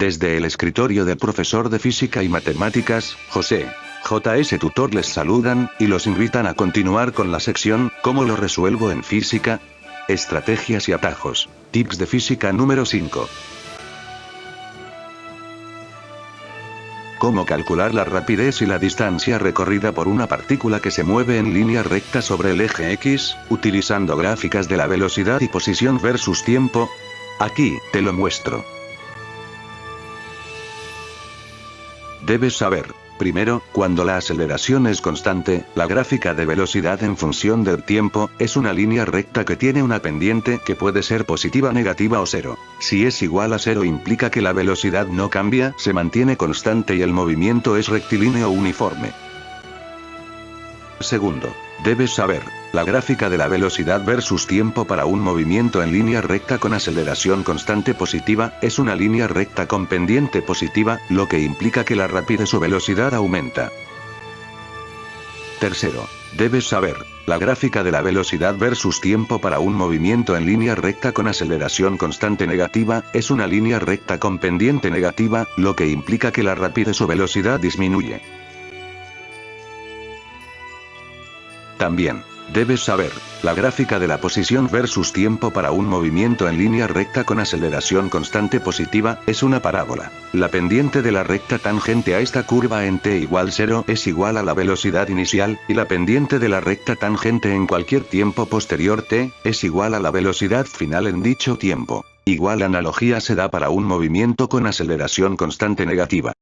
Desde el escritorio del profesor de física y matemáticas, José. JS Tutor les saludan, y los invitan a continuar con la sección, ¿Cómo lo resuelvo en física? Estrategias y atajos. Tips de física número 5. Cómo calcular la rapidez y la distancia recorrida por una partícula que se mueve en línea recta sobre el eje X, utilizando gráficas de la velocidad y posición versus tiempo. Aquí, te lo muestro. Debes saber, Primero, cuando la aceleración es constante, la gráfica de velocidad en función del tiempo, es una línea recta que tiene una pendiente que puede ser positiva, negativa o cero. Si es igual a cero implica que la velocidad no cambia, se mantiene constante y el movimiento es rectilíneo uniforme. Segundo, debes saber, la gráfica de la velocidad versus tiempo para un movimiento en línea recta con aceleración constante positiva, es una línea recta con pendiente positiva, lo que implica que la rapidez o velocidad aumenta. Tercero, debes saber, la gráfica de la velocidad versus tiempo para un movimiento en línea recta con aceleración constante negativa, es una línea recta con pendiente negativa, lo que implica que la rapidez o velocidad disminuye. También, Debes saber, la gráfica de la posición versus tiempo para un movimiento en línea recta con aceleración constante positiva, es una parábola. La pendiente de la recta tangente a esta curva en t igual 0 es igual a la velocidad inicial, y la pendiente de la recta tangente en cualquier tiempo posterior t, es igual a la velocidad final en dicho tiempo. Igual analogía se da para un movimiento con aceleración constante negativa.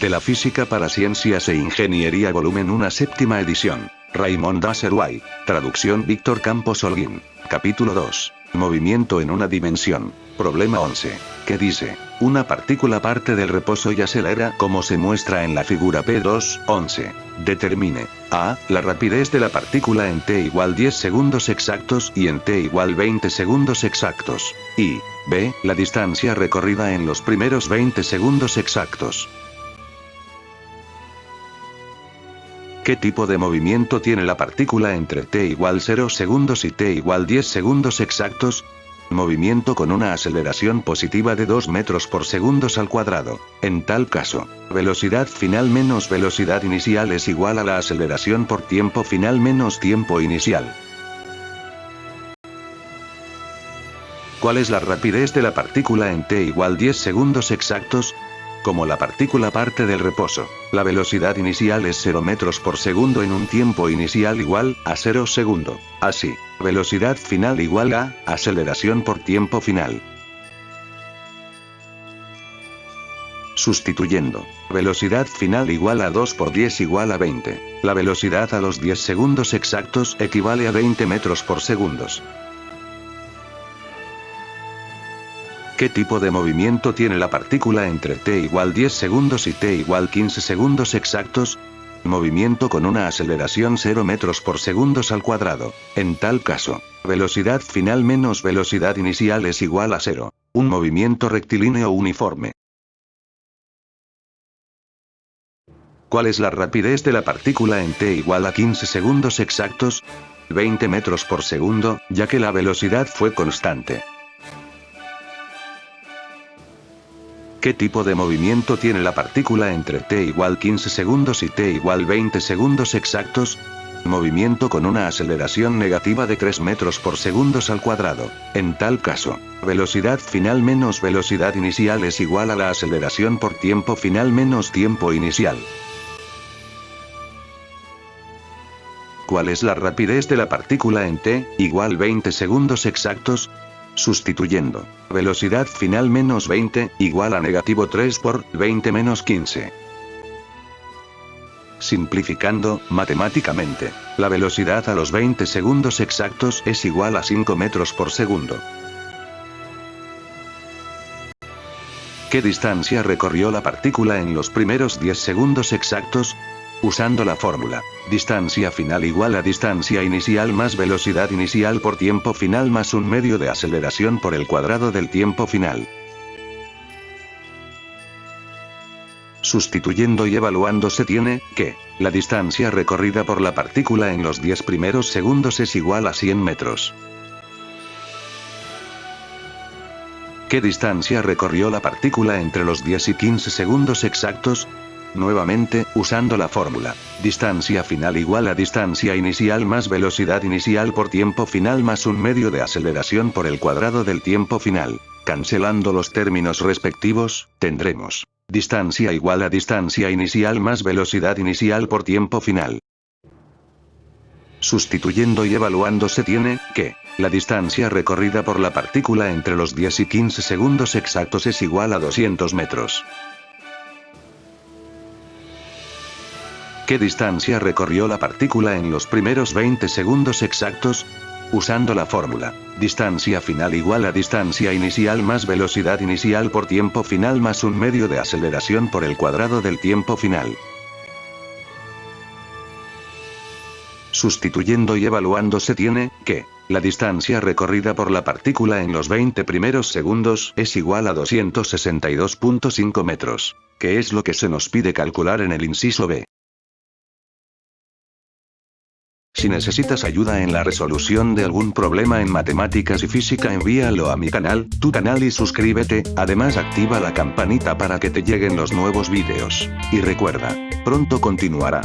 De la Física para Ciencias e Ingeniería Volumen 1 Séptima edición. Raymond Dasserway. Traducción Víctor Campos Holguín. Capítulo 2. Movimiento en una dimensión. Problema 11. ¿Qué dice? Una partícula parte del reposo y acelera como se muestra en la figura P2, 11. Determine. A. La rapidez de la partícula en t igual 10 segundos exactos y en t igual 20 segundos exactos. Y. B. La distancia recorrida en los primeros 20 segundos exactos. ¿Qué tipo de movimiento tiene la partícula entre t igual 0 segundos y t igual 10 segundos exactos? Movimiento con una aceleración positiva de 2 metros por segundos al cuadrado. En tal caso, velocidad final menos velocidad inicial es igual a la aceleración por tiempo final menos tiempo inicial. ¿Cuál es la rapidez de la partícula en t igual 10 segundos exactos? Como la partícula parte del reposo. La velocidad inicial es 0 metros por segundo en un tiempo inicial igual a 0 segundo. Así, velocidad final igual a aceleración por tiempo final. Sustituyendo. Velocidad final igual a 2 por 10 igual a 20. La velocidad a los 10 segundos exactos equivale a 20 metros por segundos. ¿Qué tipo de movimiento tiene la partícula entre t igual 10 segundos y t igual 15 segundos exactos? Movimiento con una aceleración 0 metros por segundos al cuadrado. En tal caso, velocidad final menos velocidad inicial es igual a 0. Un movimiento rectilíneo uniforme. ¿Cuál es la rapidez de la partícula en t igual a 15 segundos exactos? 20 metros por segundo, ya que la velocidad fue constante. ¿Qué tipo de movimiento tiene la partícula entre t igual 15 segundos y t igual 20 segundos exactos? Movimiento con una aceleración negativa de 3 metros por segundos al cuadrado. En tal caso, velocidad final menos velocidad inicial es igual a la aceleración por tiempo final menos tiempo inicial. ¿Cuál es la rapidez de la partícula en t, igual 20 segundos exactos? Sustituyendo. Velocidad final menos 20, igual a negativo 3 por 20 menos 15. Simplificando, matemáticamente, la velocidad a los 20 segundos exactos es igual a 5 metros por segundo. ¿Qué distancia recorrió la partícula en los primeros 10 segundos exactos? Usando la fórmula, distancia final igual a distancia inicial más velocidad inicial por tiempo final más un medio de aceleración por el cuadrado del tiempo final. Sustituyendo y evaluando se tiene, que, la distancia recorrida por la partícula en los 10 primeros segundos es igual a 100 metros. ¿Qué distancia recorrió la partícula entre los 10 y 15 segundos exactos? Nuevamente, usando la fórmula. Distancia final igual a distancia inicial más velocidad inicial por tiempo final más un medio de aceleración por el cuadrado del tiempo final. Cancelando los términos respectivos, tendremos distancia igual a distancia inicial más velocidad inicial por tiempo final. Sustituyendo y evaluando se tiene, que, la distancia recorrida por la partícula entre los 10 y 15 segundos exactos es igual a 200 metros. ¿Qué distancia recorrió la partícula en los primeros 20 segundos exactos? Usando la fórmula, distancia final igual a distancia inicial más velocidad inicial por tiempo final más un medio de aceleración por el cuadrado del tiempo final. Sustituyendo y evaluando se tiene, que, la distancia recorrida por la partícula en los 20 primeros segundos es igual a 262.5 metros, que es lo que se nos pide calcular en el inciso B. Si necesitas ayuda en la resolución de algún problema en matemáticas y física envíalo a mi canal, tu canal y suscríbete, además activa la campanita para que te lleguen los nuevos vídeos. Y recuerda, pronto continuará.